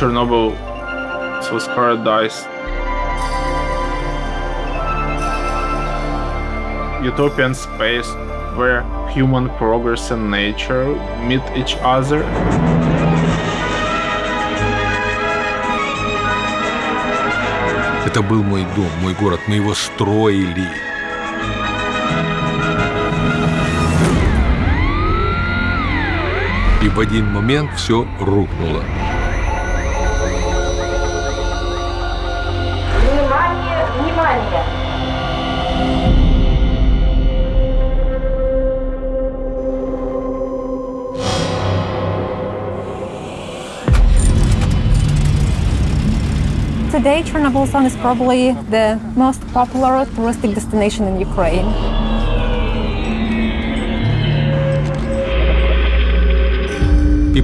Chernobyl was paradise. Utopian space where human progress and nature meet each other. Это был мой дом, мой город, мы его строили. И в один момент все рухнуло. Внимание, внимание! Today, Chernobyl Zone is probably the most popular touristic destination in Ukraine.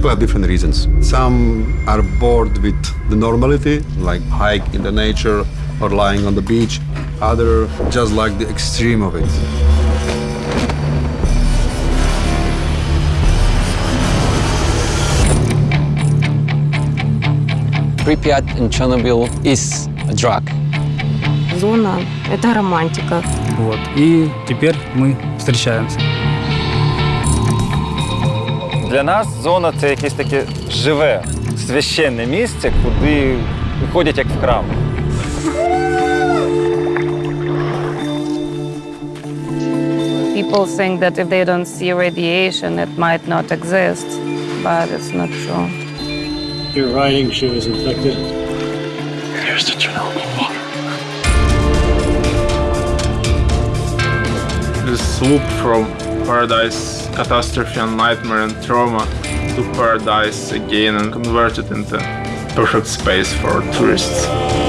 People have different reasons. Some are bored with the normality, like hike in the nature or lying on the beach. Other just like the extreme of it. Pripyat in Chernobyl is a drug. Зона – это романтика. Вот. И теперь мы встречаемся. Для нас зона це якесь таке живе, священне місце, куди ходять як в храм. People think that if they don't see radiation, it might not exist, but it's not true. Your riding shoe is infected. Here's the Chernobyl water. The swoop from paradise, catastrophe and nightmare and trauma to paradise again and convert it into perfect space for tourists.